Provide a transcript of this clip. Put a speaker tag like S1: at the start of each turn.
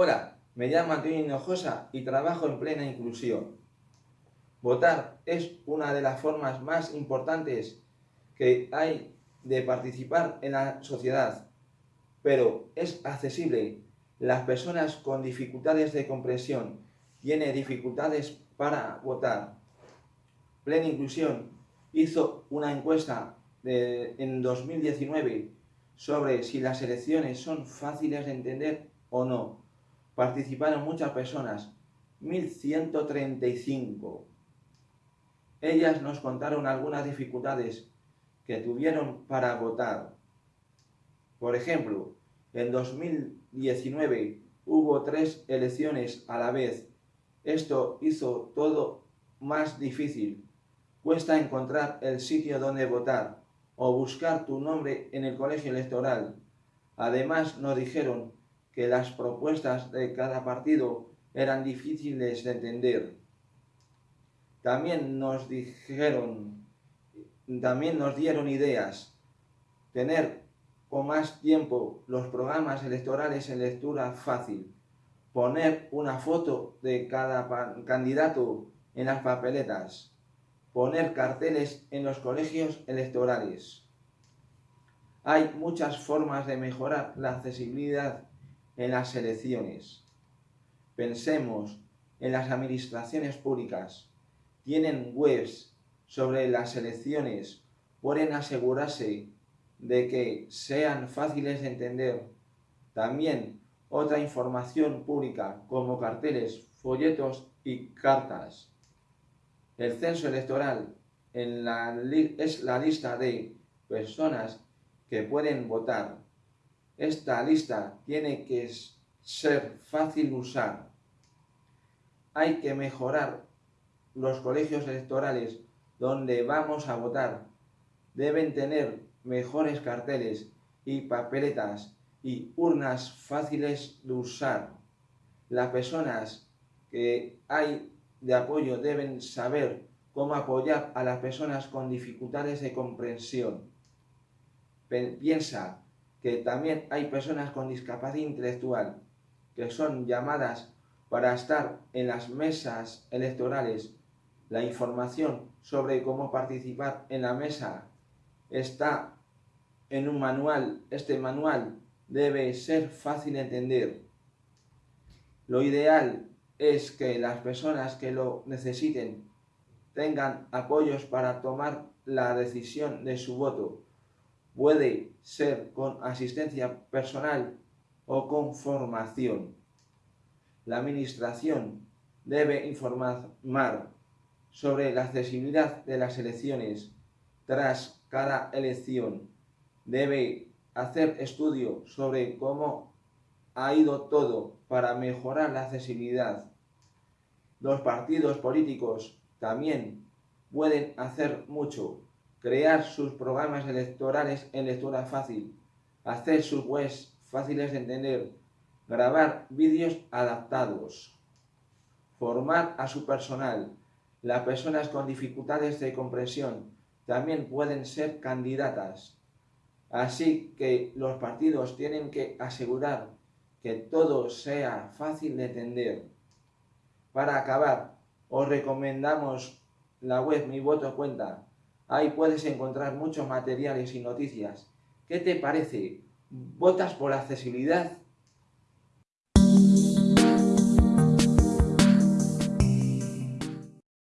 S1: Hola, me llamo Antonio Hinojosa y trabajo en plena inclusión. Votar es una de las formas más importantes que hay de participar en la sociedad, pero es accesible. Las personas con dificultades de comprensión tienen dificultades para votar. Plena Inclusión hizo una encuesta en 2019 sobre si las elecciones son fáciles de entender o no participaron muchas personas, 1135. Ellas nos contaron algunas dificultades que tuvieron para votar. Por ejemplo, en 2019 hubo tres elecciones a la vez. Esto hizo todo más difícil. Cuesta encontrar el sitio donde votar o buscar tu nombre en el colegio electoral. Además nos dijeron que las propuestas de cada partido eran difíciles de entender. También nos dijeron, también nos dieron ideas, tener con más tiempo los programas electorales en lectura fácil, poner una foto de cada candidato en las papeletas, poner carteles en los colegios electorales. Hay muchas formas de mejorar la accesibilidad en las elecciones. Pensemos en las administraciones públicas. Tienen webs sobre las elecciones. Pueden asegurarse de que sean fáciles de entender. También otra información pública como carteles, folletos y cartas. El censo electoral en la es la lista de personas que pueden votar esta lista tiene que ser fácil de usar. Hay que mejorar los colegios electorales donde vamos a votar. Deben tener mejores carteles y papeletas y urnas fáciles de usar. Las personas que hay de apoyo deben saber cómo apoyar a las personas con dificultades de comprensión. Piensa que también hay personas con discapacidad intelectual que son llamadas para estar en las mesas electorales. La información sobre cómo participar en la mesa está en un manual. Este manual debe ser fácil de entender. Lo ideal es que las personas que lo necesiten tengan apoyos para tomar la decisión de su voto Puede ser con asistencia personal o con formación. La Administración debe informar sobre la accesibilidad de las elecciones tras cada elección. Debe hacer estudio sobre cómo ha ido todo para mejorar la accesibilidad. Los partidos políticos también pueden hacer mucho crear sus programas electorales en lectura fácil, hacer sus webs fáciles de entender, grabar vídeos adaptados, formar a su personal. Las personas con dificultades de comprensión también pueden ser candidatas. Así que los partidos tienen que asegurar que todo sea fácil de entender. Para acabar, os recomendamos la web Mi Voto Cuenta, Ahí puedes encontrar muchos materiales y noticias. ¿Qué te parece? ¿Votas por accesibilidad?